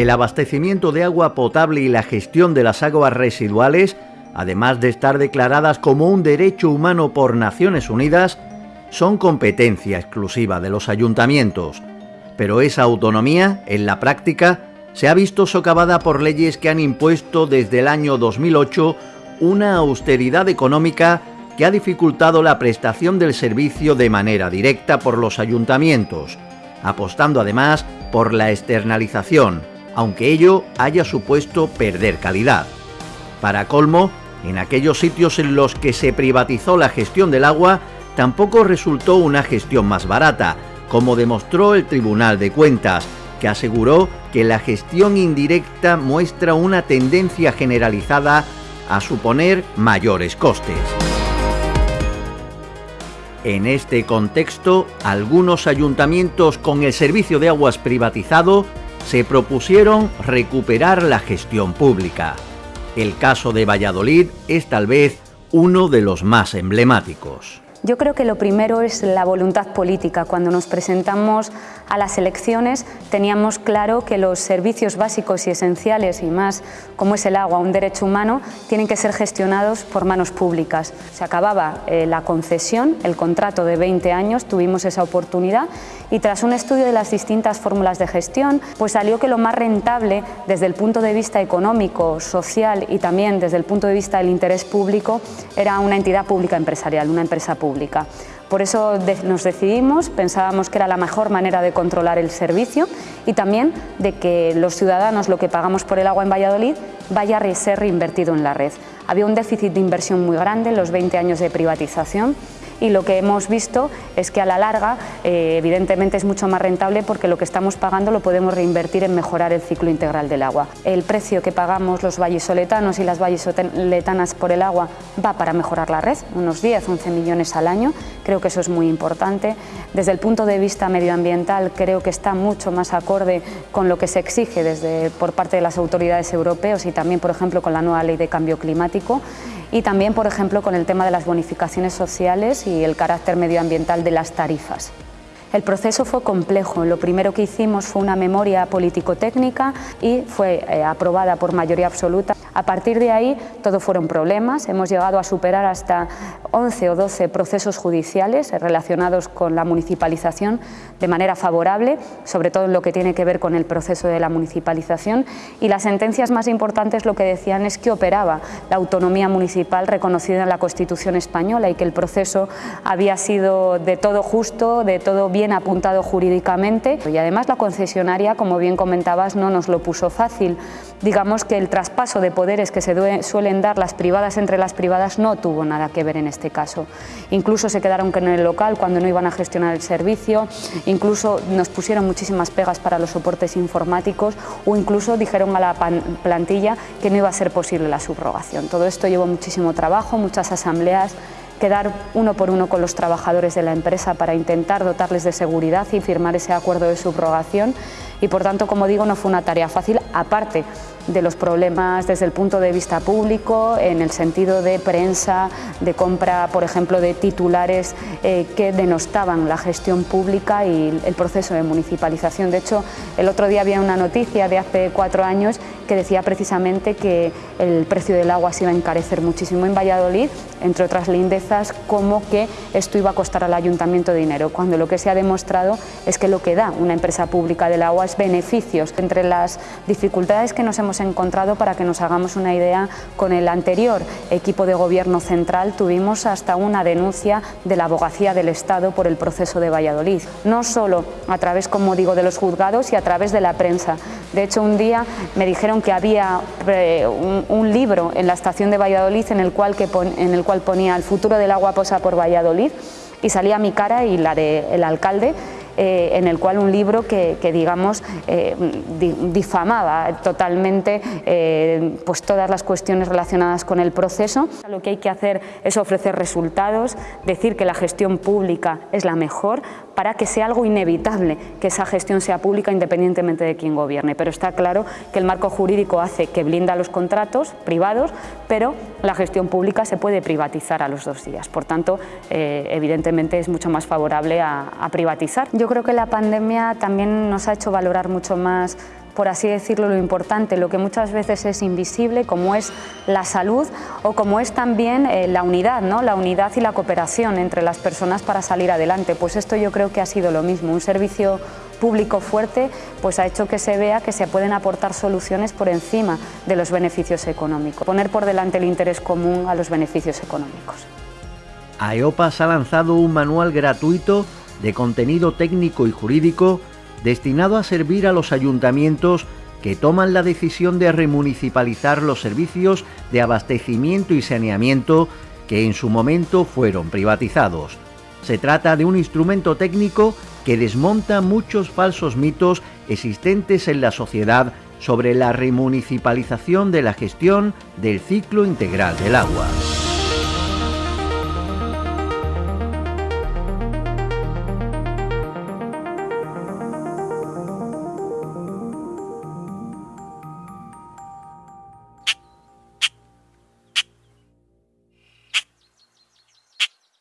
el abastecimiento de agua potable y la gestión de las aguas residuales, además de estar declaradas como un derecho humano por Naciones Unidas, son competencia exclusiva de los ayuntamientos. Pero esa autonomía, en la práctica, se ha visto socavada por leyes que han impuesto desde el año 2008 una austeridad económica que ha dificultado la prestación del servicio de manera directa por los ayuntamientos, apostando además por la externalización, aunque ello haya supuesto perder calidad. Para colmo, en aquellos sitios en los que se privatizó la gestión del agua, tampoco resultó una gestión más barata, como demostró el Tribunal de Cuentas, que aseguró que la gestión indirecta muestra una tendencia generalizada a suponer mayores costes. En este contexto, algunos ayuntamientos con el servicio de aguas privatizado se propusieron recuperar la gestión pública. El caso de Valladolid es tal vez uno de los más emblemáticos. Yo creo que lo primero es la voluntad política. Cuando nos presentamos a las elecciones teníamos claro que los servicios básicos y esenciales, y más como es el agua, un derecho humano, tienen que ser gestionados por manos públicas. Se acababa eh, la concesión, el contrato de 20 años, tuvimos esa oportunidad y tras un estudio de las distintas fórmulas de gestión, pues salió que lo más rentable desde el punto de vista económico, social y también desde el punto de vista del interés público era una entidad pública empresarial, una empresa pública. Por eso nos decidimos, pensábamos que era la mejor manera de controlar el servicio y también de que los ciudadanos lo que pagamos por el agua en Valladolid vaya a ser reinvertido en la red. Había un déficit de inversión muy grande en los 20 años de privatización y lo que hemos visto es que a la larga eh, evidentemente es mucho más rentable porque lo que estamos pagando lo podemos reinvertir en mejorar el ciclo integral del agua. El precio que pagamos los vallisoletanos y las vallisoletanas por el agua va para mejorar la red, unos 10, 11 millones al año, creo que eso es muy importante. Desde el punto de vista medioambiental creo que está mucho más acorde con lo que se exige por parte de las autoridades europeas y también, por ejemplo, con la nueva ley de cambio climático y también, por ejemplo, con el tema de las bonificaciones sociales y el carácter medioambiental de las tarifas. El proceso fue complejo. Lo primero que hicimos fue una memoria político-técnica y fue eh, aprobada por mayoría absoluta. A partir de ahí todo fueron problemas. Hemos llegado a superar hasta 11 o 12 procesos judiciales relacionados con la municipalización de manera favorable, sobre todo en lo que tiene que ver con el proceso de la municipalización. Y las sentencias más importantes lo que decían es que operaba la autonomía municipal reconocida en la Constitución española y que el proceso había sido de todo justo, de todo bien apuntado jurídicamente y además la concesionaria, como bien comentabas, no nos lo puso fácil. Digamos que el traspaso de poderes que se suelen dar las privadas entre las privadas no tuvo nada que ver en este caso. Incluso se quedaron en el local cuando no iban a gestionar el servicio, incluso nos pusieron muchísimas pegas para los soportes informáticos o incluso dijeron a la plantilla que no iba a ser posible la subrogación. Todo esto llevó muchísimo trabajo, muchas asambleas, quedar uno por uno con los trabajadores de la empresa para intentar dotarles de seguridad y firmar ese acuerdo de subrogación y por tanto, como digo, no fue una tarea fácil, aparte de los problemas desde el punto de vista público, en el sentido de prensa, de compra, por ejemplo, de titulares eh, que denostaban la gestión pública y el proceso de municipalización. De hecho, el otro día había una noticia de hace cuatro años que decía precisamente que el precio del agua se iba a encarecer muchísimo en Valladolid, entre otras lindezas, como que esto iba a costar al ayuntamiento dinero, cuando lo que se ha demostrado es que lo que da una empresa pública del agua es beneficios. Entre las dificultades que nos hemos encontrado, para que nos hagamos una idea, con el anterior equipo de gobierno central tuvimos hasta una denuncia de la abogacía del Estado por el proceso de Valladolid, no solo a través, como digo, de los juzgados y a través de la prensa. De hecho, un día me dijeron que había eh, un, libro en la estación de Valladolid en el, cual en el cual ponía el futuro del agua posa por Valladolid y salía mi cara y la del alcalde eh, en el cual un libro que, digamos, eh, difamaba totalmente pues todas las cuestiones relacionadas con el proceso. Lo que hay que hacer es ofrecer resultados, decir que la gestión pública es la mejor, para que sea algo inevitable que esa gestión sea pública independientemente de quién gobierne. Pero está claro que el marco jurídico hace que blinda los contratos privados, pero la gestión pública se puede privatizar a los dos días. Por tanto, eh, evidentemente es mucho más favorable a, a privatizar. Yo creo que la pandemia también nos ha hecho valorar mucho más por así decirlo, lo importante, lo que muchas veces es invisible, como es la salud o como es también eh, la unidad, ¿no? la unidad y la cooperación entre las personas para salir adelante. Pues esto yo creo que ha sido lo mismo, un servicio público fuerte pues ha hecho que se vea que se pueden aportar soluciones por encima de los beneficios económicos, poner por delante el interés común a los beneficios económicos. AEOPAS ha lanzado un manual gratuito de contenido técnico y jurídico destinado a servir a los ayuntamientos que toman la decisión de remunicipalizar los servicios de abastecimiento y saneamiento que en su momento fueron privatizados. Se trata de un instrumento técnico que desmonta muchos falsos mitos existentes en la sociedad sobre la remunicipalización de la gestión del ciclo integral del agua.